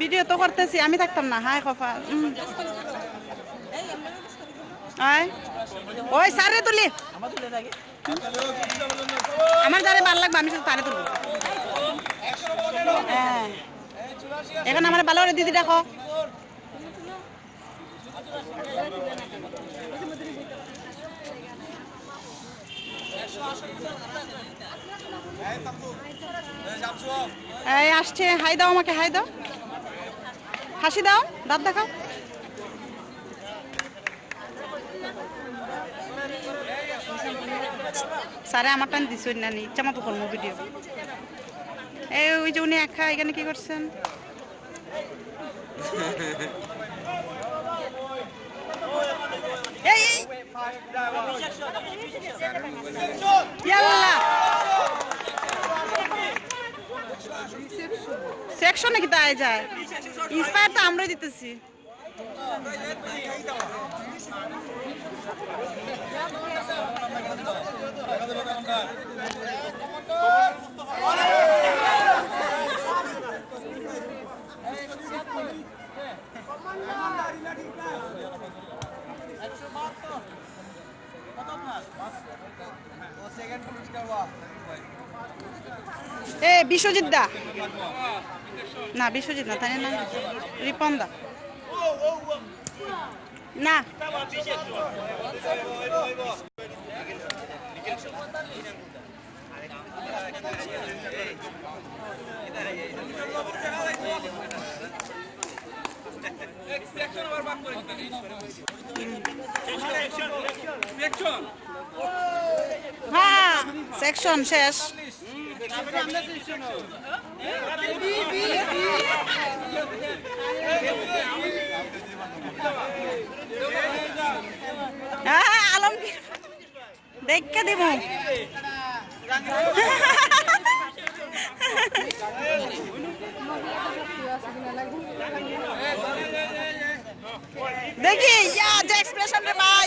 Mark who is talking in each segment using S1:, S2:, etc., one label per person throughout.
S1: Video তো করতেছি, আমি থাকতাম না, হাই। আয়। ওই সারে তুলি। আমার যারে ভালো লাগবে, আমি শুধু তারে তুলবো। এখন আমার ভালো করে দিদি দেখো। এই আসছে, হাই দাও আমাকে, হাই দাও। হাসি দাও, দাঁত দেখাও। স্যারে আমার টান দিছই না ইচ্ছা মতো করব ভিডিও এই, ওই যে উনি একা, এখানে কি করছেন? সেকশনে কি তাই যায়? ইন্সপায়ার তো আমরাই দিতেছি। এ বিশ্বজিৎ দা। না বিশ্বজিৎ না তাই না? রিপন দা। না। হ্যাঁ সেকশন শেষ। আলমগীর দেখে দিব দেখি ইয়া যে এক্সপ্রেশন রে ভাই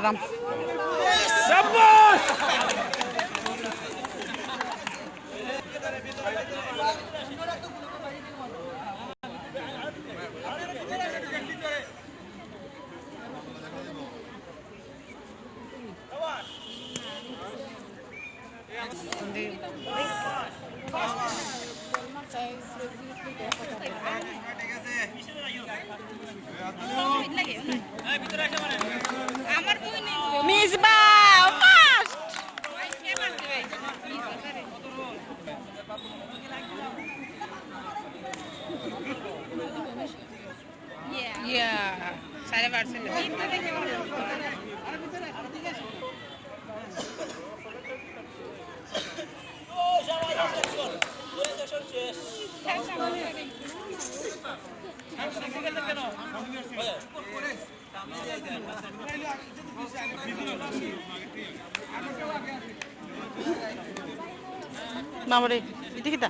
S1: Rampos! মিসবা ফার্স্ট ইয়া সাড়ে পারছেন বাবারে এটা কিতা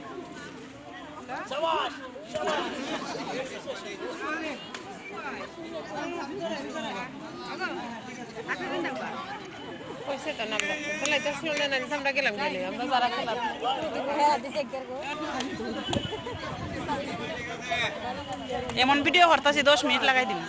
S1: কইছে
S2: আছে তো নাম তাহলে তো শুনলে গেলাম গেলে যারা খেলাম
S1: এমন ভিডিও করতেছি, দশ মিনিট লাগাই দিন।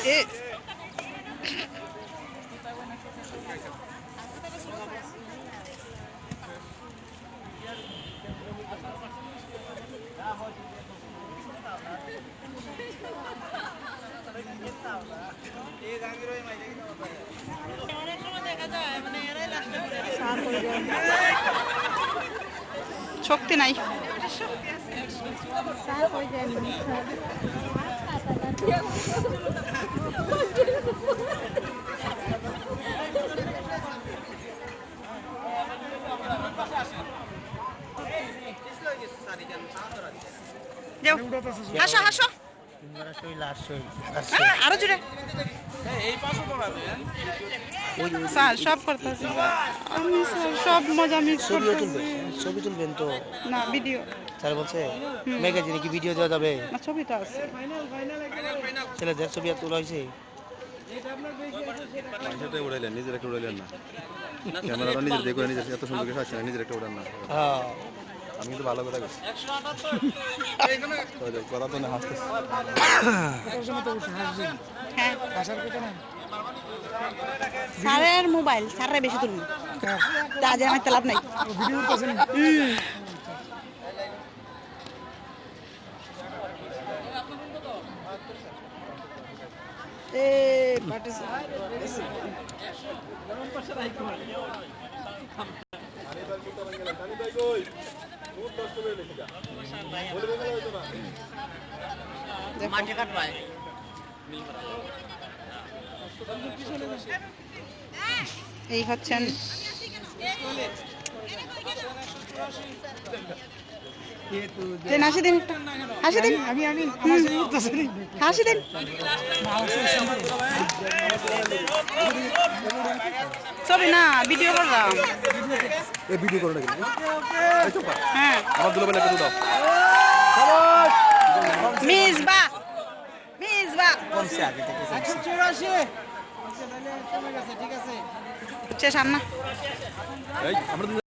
S1: হ্যাঁ এ শক্তি নাই যাও হাসো হাসো আরও জুড়ে স্যার সব করতেছি আমি স্যার সব মজা মিস করতেছি।
S3: ছবি তুলবেন তো।
S1: না ভিডিও।
S3: স্যার বলছে ম্যাগাজিনে কি ভিডিও দেওয়া যাবে?
S1: না ছবিটা আছে।
S3: ছেলেদের ছবি আর তোলা হয়েছে।
S4: সেটাই উড়াইলেন নিজের একটা উড়াইলেন না। ক্যামেরাটা নিজের দেখে নিজের এত সুন্দর আসছে না নিজের একটা উড়ান না।
S3: হ্যাঁ।
S4: আমি কিন্তু ভালো কথা বলছি কথা তো না হাসতেছি।
S1: হ্যাঁ। স্যারের মোবাইল স্যারের বেশি তুলুন তাজে আমার তেলাপ নাই। এ participate. এই হচ্ছেন দেন হাসি দিন হাসি দিন। আমি আমি হাসি দিন ছবি না ভিডিও করলাম।
S4: এই ভিডিও করে নাকি?
S1: হ্যাঁ।
S4: আমার দুলো বেলা দাও।
S1: মিসবা মিসবা
S3: কমছে আগে থেকে
S1: হচ্ছে সামনা।
S4: এই আমরা